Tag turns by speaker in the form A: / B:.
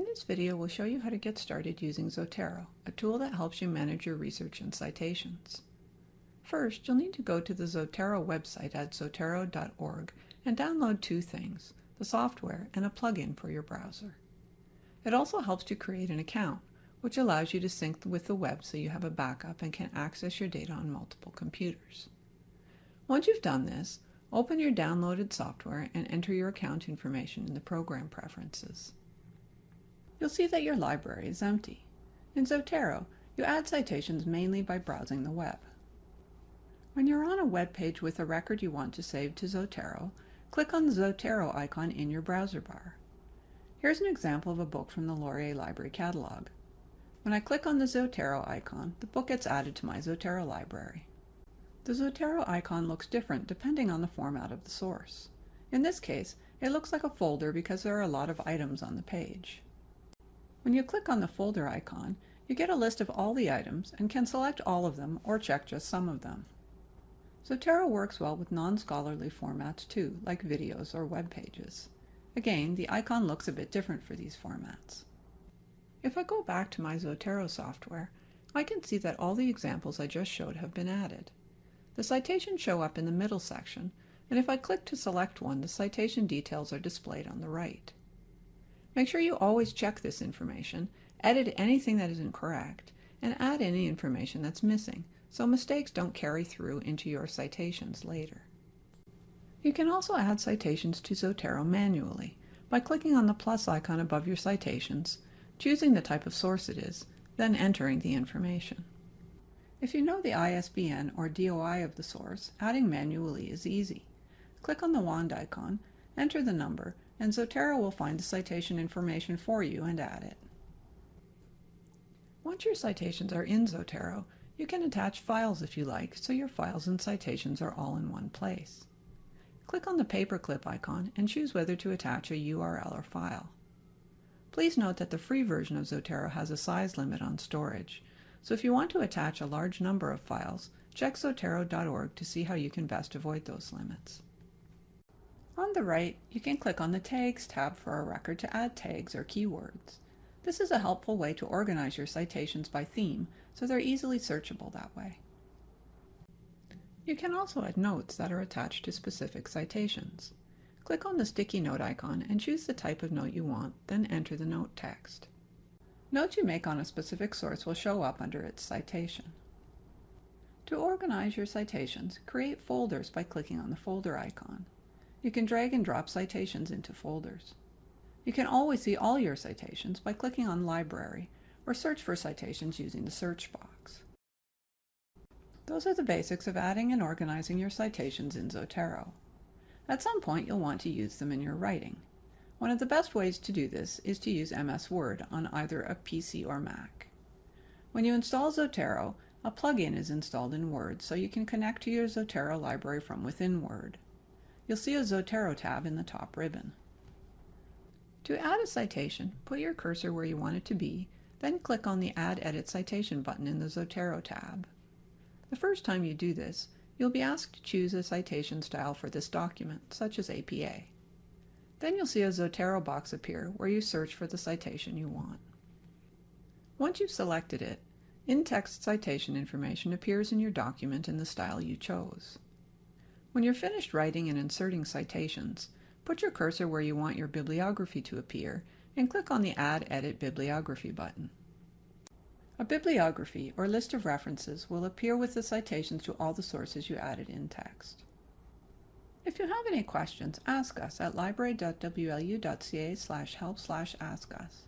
A: In this video, we'll show you how to get started using Zotero, a tool that helps you manage your research and citations. First, you'll need to go to the Zotero website at zotero.org and download two things, the software and a plugin for your browser. It also helps to create an account, which allows you to sync with the web so you have a backup and can access your data on multiple computers. Once you've done this, open your downloaded software and enter your account information in the program preferences you'll see that your library is empty. In Zotero, you add citations mainly by browsing the web. When you're on a web page with a record you want to save to Zotero, click on the Zotero icon in your browser bar. Here's an example of a book from the Laurier Library Catalog. When I click on the Zotero icon, the book gets added to my Zotero library. The Zotero icon looks different depending on the format of the source. In this case, it looks like a folder because there are a lot of items on the page. When you click on the folder icon, you get a list of all the items and can select all of them or check just some of them. Zotero works well with non-scholarly formats too, like videos or web pages. Again, the icon looks a bit different for these formats. If I go back to my Zotero software, I can see that all the examples I just showed have been added. The citations show up in the middle section, and if I click to select one, the citation details are displayed on the right. Make sure you always check this information, edit anything that is incorrect, and add any information that's missing, so mistakes don't carry through into your citations later. You can also add citations to Zotero manually by clicking on the plus icon above your citations, choosing the type of source it is, then entering the information. If you know the ISBN or DOI of the source, adding manually is easy. Click on the wand icon, enter the number, and Zotero will find the citation information for you and add it. Once your citations are in Zotero, you can attach files if you like, so your files and citations are all in one place. Click on the paperclip icon and choose whether to attach a URL or file. Please note that the free version of Zotero has a size limit on storage, so if you want to attach a large number of files, check zotero.org to see how you can best avoid those limits. On the right, you can click on the Tags tab for a record to add tags or keywords. This is a helpful way to organize your citations by theme, so they're easily searchable that way. You can also add notes that are attached to specific citations. Click on the sticky note icon and choose the type of note you want, then enter the note text. Notes you make on a specific source will show up under its citation. To organize your citations, create folders by clicking on the folder icon. You can drag and drop citations into folders. You can always see all your citations by clicking on Library or search for citations using the search box. Those are the basics of adding and organizing your citations in Zotero. At some point you'll want to use them in your writing. One of the best ways to do this is to use MS Word on either a PC or Mac. When you install Zotero, a plugin is installed in Word so you can connect to your Zotero library from within Word you'll see a Zotero tab in the top ribbon. To add a citation, put your cursor where you want it to be, then click on the Add Edit Citation button in the Zotero tab. The first time you do this, you'll be asked to choose a citation style for this document, such as APA. Then you'll see a Zotero box appear where you search for the citation you want. Once you've selected it, in-text citation information appears in your document in the style you chose. When you're finished writing and inserting citations, put your cursor where you want your bibliography to appear and click on the Add Edit Bibliography button. A bibliography, or list of references, will appear with the citations to all the sources you added in text. If you have any questions, ask us at library.wlu.ca slash help slash ask us.